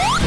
Woo!